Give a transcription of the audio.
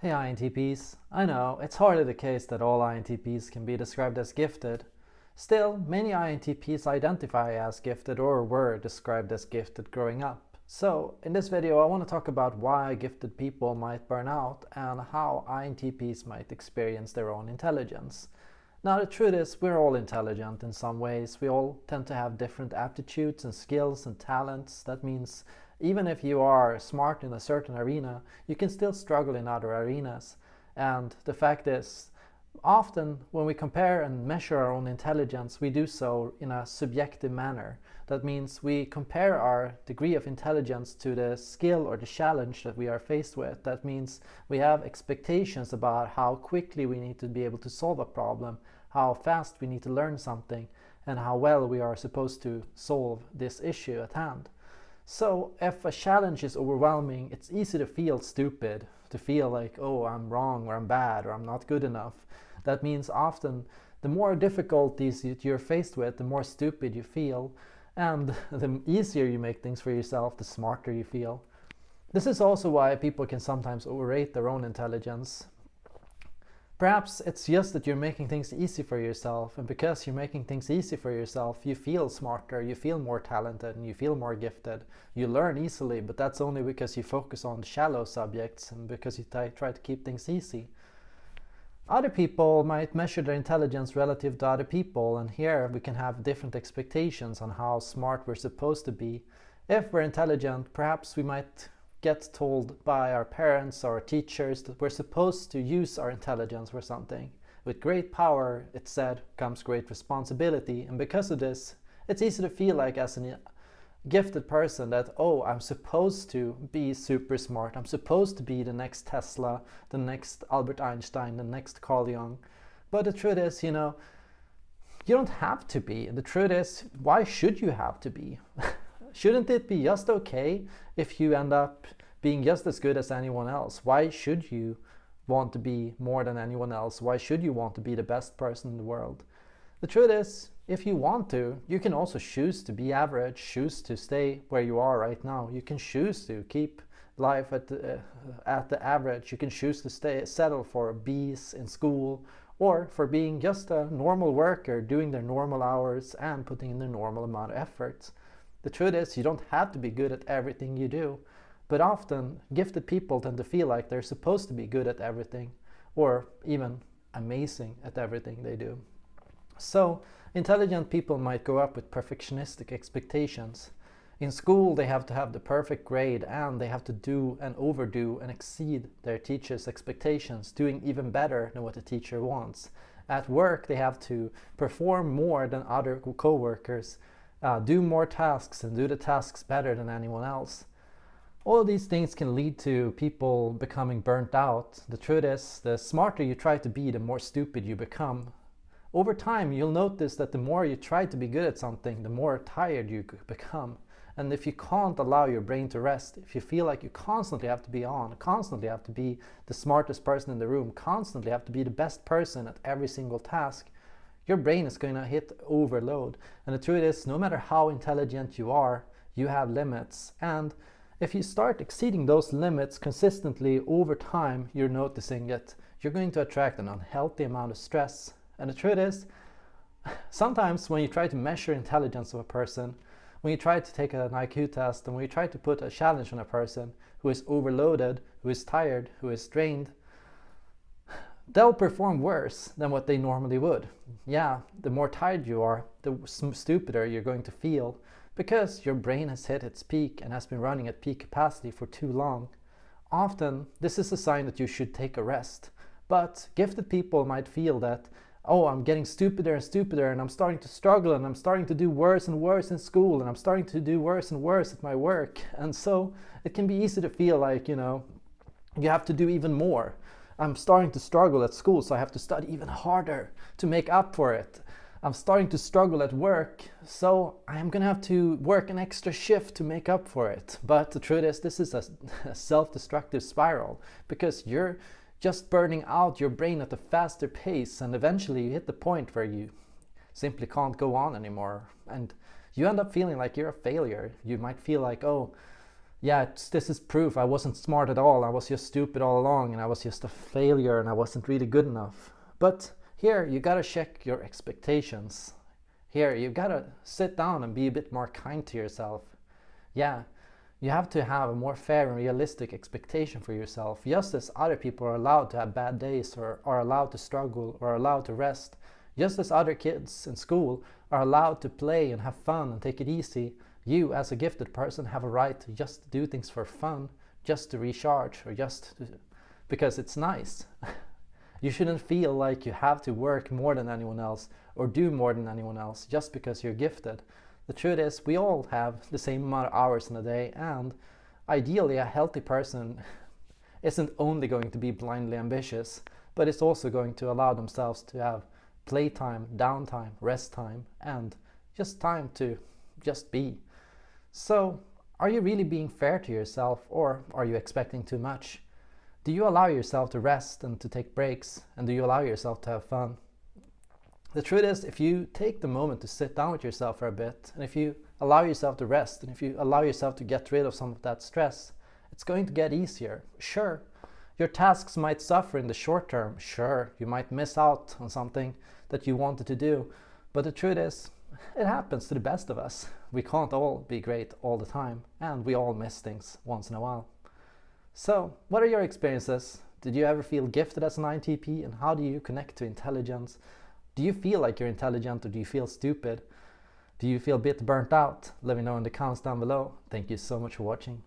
Hey INTPs, I know it's hardly the case that all INTPs can be described as gifted. Still, many INTPs identify as gifted or were described as gifted growing up. So, in this video I want to talk about why gifted people might burn out and how INTPs might experience their own intelligence. Now the truth is we're all intelligent in some ways. We all tend to have different aptitudes and skills and talents. That means even if you are smart in a certain arena, you can still struggle in other arenas. And the fact is, often when we compare and measure our own intelligence, we do so in a subjective manner. That means we compare our degree of intelligence to the skill or the challenge that we are faced with. That means we have expectations about how quickly we need to be able to solve a problem, how fast we need to learn something, and how well we are supposed to solve this issue at hand. So if a challenge is overwhelming, it's easy to feel stupid, to feel like, oh, I'm wrong or I'm bad or I'm not good enough. That means often the more difficulties you're faced with, the more stupid you feel. And the easier you make things for yourself, the smarter you feel. This is also why people can sometimes overrate their own intelligence. Perhaps it's just that you're making things easy for yourself and because you're making things easy for yourself you feel smarter, you feel more talented and you feel more gifted. You learn easily but that's only because you focus on shallow subjects and because you try to keep things easy. Other people might measure their intelligence relative to other people and here we can have different expectations on how smart we're supposed to be. If we're intelligent perhaps we might get told by our parents or our teachers that we're supposed to use our intelligence for something. With great power, it's said, comes great responsibility, and because of this, it's easy to feel like as a gifted person that, oh, I'm supposed to be super smart, I'm supposed to be the next Tesla, the next Albert Einstein, the next Carl Jung. But the truth is, you know, you don't have to be. The truth is, why should you have to be? Shouldn't it be just okay if you end up being just as good as anyone else? Why should you want to be more than anyone else? Why should you want to be the best person in the world? The truth is, if you want to, you can also choose to be average, choose to stay where you are right now. You can choose to keep life at the, uh, at the average. You can choose to stay settle for B's in school or for being just a normal worker, doing their normal hours and putting in the normal amount of efforts. The truth is you don't have to be good at everything you do, but often gifted people tend to feel like they're supposed to be good at everything or even amazing at everything they do. So intelligent people might grow up with perfectionistic expectations. In school they have to have the perfect grade and they have to do and overdo and exceed their teacher's expectations, doing even better than what the teacher wants. At work they have to perform more than other co-workers uh, do more tasks and do the tasks better than anyone else. All of these things can lead to people becoming burnt out. The truth is, the smarter you try to be, the more stupid you become. Over time, you'll notice that the more you try to be good at something, the more tired you become. And if you can't allow your brain to rest, if you feel like you constantly have to be on, constantly have to be the smartest person in the room, constantly have to be the best person at every single task, your brain is going to hit overload. And the truth is, no matter how intelligent you are, you have limits. And if you start exceeding those limits consistently over time, you're noticing it. you're going to attract an unhealthy amount of stress. And the truth is, sometimes when you try to measure intelligence of a person, when you try to take an IQ test and when you try to put a challenge on a person who is overloaded, who is tired, who is drained, they'll perform worse than what they normally would. Yeah, the more tired you are, the stupider you're going to feel because your brain has hit its peak and has been running at peak capacity for too long. Often, this is a sign that you should take a rest. But gifted people might feel that, oh, I'm getting stupider and stupider and I'm starting to struggle and I'm starting to do worse and worse in school and I'm starting to do worse and worse at my work. And so it can be easy to feel like, you know, you have to do even more. I'm starting to struggle at school, so I have to study even harder to make up for it. I'm starting to struggle at work, so I'm gonna have to work an extra shift to make up for it. But the truth is, this is a, a self-destructive spiral because you're just burning out your brain at a faster pace and eventually you hit the point where you simply can't go on anymore and you end up feeling like you're a failure. You might feel like, oh, yeah, this is proof I wasn't smart at all. I was just stupid all along and I was just a failure and I wasn't really good enough. But here, you gotta check your expectations. Here, you gotta sit down and be a bit more kind to yourself. Yeah, you have to have a more fair and realistic expectation for yourself, just as other people are allowed to have bad days or are allowed to struggle or are allowed to rest. Just as other kids in school are allowed to play and have fun and take it easy, you as a gifted person have a right to just do things for fun, just to recharge or just to, because it's nice. you shouldn't feel like you have to work more than anyone else or do more than anyone else just because you're gifted. The truth is we all have the same amount of hours in a day and ideally a healthy person isn't only going to be blindly ambitious but it's also going to allow themselves to have playtime, downtime, rest time and just time to just be. So, are you really being fair to yourself or are you expecting too much? Do you allow yourself to rest and to take breaks and do you allow yourself to have fun? The truth is, if you take the moment to sit down with yourself for a bit and if you allow yourself to rest and if you allow yourself to get rid of some of that stress, it's going to get easier. Sure, your tasks might suffer in the short term. Sure, you might miss out on something that you wanted to do. But the truth is, it happens to the best of us. We can't all be great all the time, and we all miss things once in a while. So, what are your experiences? Did you ever feel gifted as an INTP, and how do you connect to intelligence? Do you feel like you're intelligent, or do you feel stupid? Do you feel a bit burnt out? Let me know in the comments down below. Thank you so much for watching.